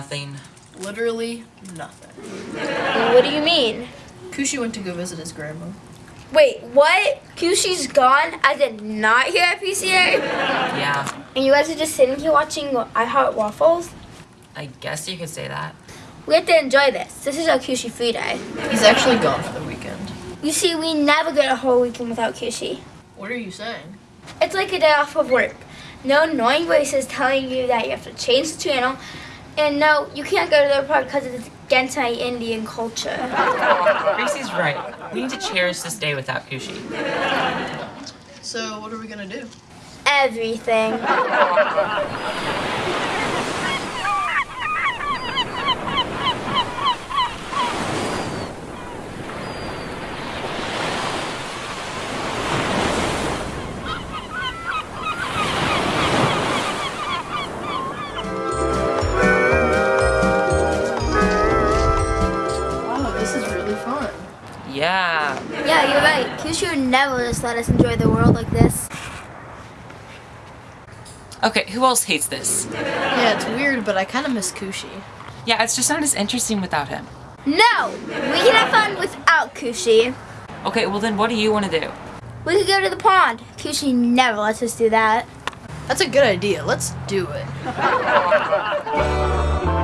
Nothing. Literally nothing. What do you mean? Kushi went to go visit his grandma. Wait, what? Kushi's gone? I did not hear at PCA? Yeah, And you guys are just sitting here watching I Heart Waffles? I guess you could say that. We have to enjoy this. This is our Kushi free day. He's actually gone for the weekend. You see, we never get a whole weekend without Kushi. What are you saying? It's like a day off of work. No annoying voices telling you that you have to change the channel. And no, you can't go to the park because it's against my Indian culture. Gracie's right. We need to cherish this day without Kushi. So what are we gonna do? Everything. you're right. Kushi would never just let us enjoy the world like this. Okay, who else hates this? Yeah, it's weird, but I kind of miss Kushi. Yeah, it's just not as interesting without him. No! We can have fun without Kushi. Okay, well then what do you want to do? We could go to the pond. Kushi never lets us do that. That's a good idea. Let's do it.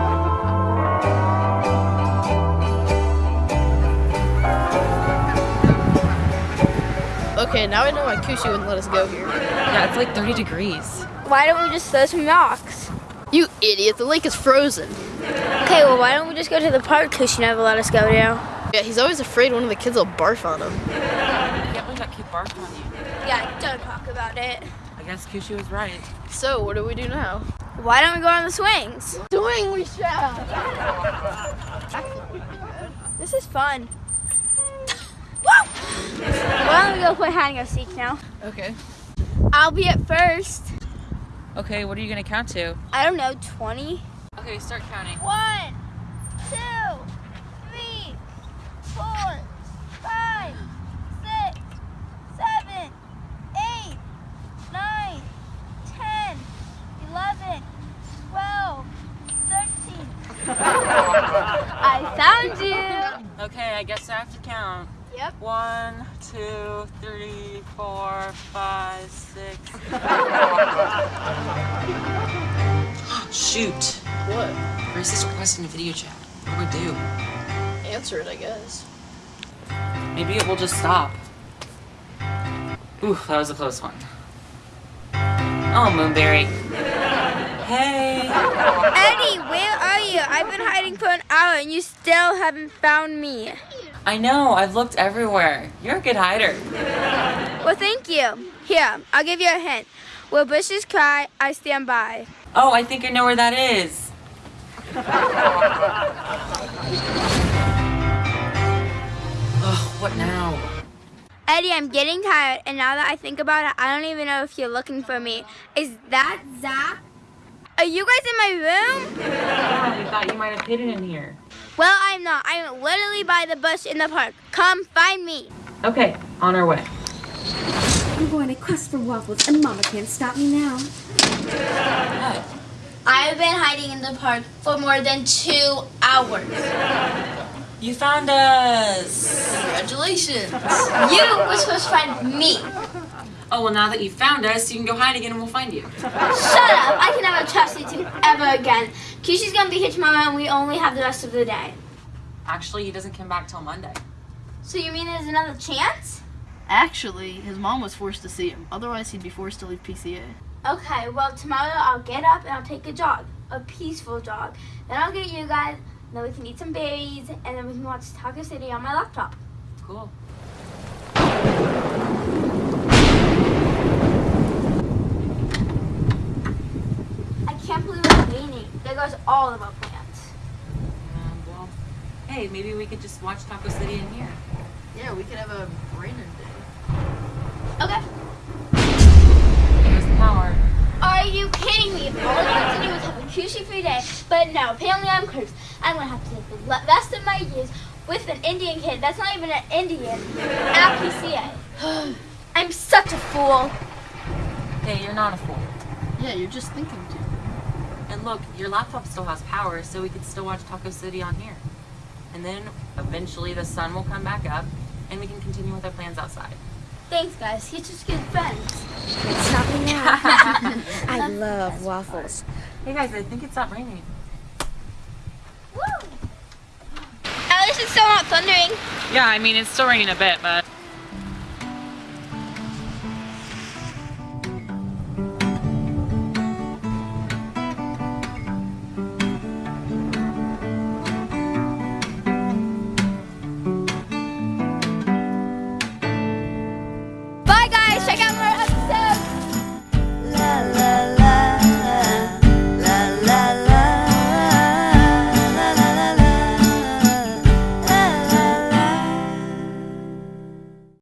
Okay, now I know why Kushi wouldn't let us go here. Yeah, it's like 30 degrees. Why don't we just throw some rocks? You idiot, the lake is frozen. Okay, well, why don't we just go to the park Kushi never let us go to? Yeah, he's always afraid one of the kids will barf on him. I can't believe that kid barked on you. Yeah, don't talk about it. I guess Kushi was right. So, what do we do now? Why don't we go on the swings? Doing we shall. This is fun. Woo! Why don't we go play hide and go seek now? Okay. I'll be at first. Okay, what are you gonna count to? I don't know, 20? Okay, start counting. One, two, three, four, five, six, seven, eight, nine, ten, eleven, twelve, thirteen. I found you. Okay, I guess I have to count. Yep. One, two, three, four, five, six. Shoot! What? Grace is requesting a video chat. What do we do? Answer it, I guess. Maybe it will just stop. Ooh, that was a close one. Oh, Moonberry. Hey! Eddie, where are you? I've been hiding for an hour and you still haven't found me. I know, I've looked everywhere. You're a good hider. Well, thank you. Here, I'll give you a hint. Where bushes cry, I stand by. Oh, I think I know where that is. oh, what now? Eddie, I'm getting tired, and now that I think about it, I don't even know if you're looking for me. Is that Zach? Are you guys in my room? Yeah, we thought you might have hidden in here. Well, I'm not. I'm literally by the bush in the park. Come find me. Okay, on our way. I'm going to quest for waffles, and Mama can't stop me now. I've been hiding in the park for more than two hours. You found us! Congratulations. You were supposed to find me. Oh, well, now that you've found us, you can go hide again and we'll find you. Shut up! I can never trust you two ever again. Kishi's gonna be here tomorrow, and we only have the rest of the day. Actually, he doesn't come back till Monday. So you mean there's another chance? Actually, his mom was forced to see him. Otherwise, he'd be forced to leave PCA. Okay, well tomorrow I'll get up and I'll take a jog, a peaceful jog. Then I'll get you guys, and then we can eat some berries, and then we can watch Taco City on my laptop. Cool. I can't believe it's raining. There goes all of our plants. Um, well, hey, maybe we could just watch Taco City in here. Yeah, we could have a raining day. Okay. There's the power. Are you kidding me? All I have to do is have a Kushi free day, but no, apparently I'm cursed. I'm gonna have to take the rest of my years with an Indian kid that's not even an Indian at PCA. I'm such a fool. Hey, you're not a fool. Yeah, you're just thinking too. And look, your laptop still has power, so we could still watch Taco City on here. And then eventually the sun will come back up and we can continue with our plans outside. Thanks, guys. You're just good friends. Stop me now. I love waffles. Hey guys, I think it stopped raining. Woo! At least it's still not thundering. Yeah, I mean, it's still raining a bit, but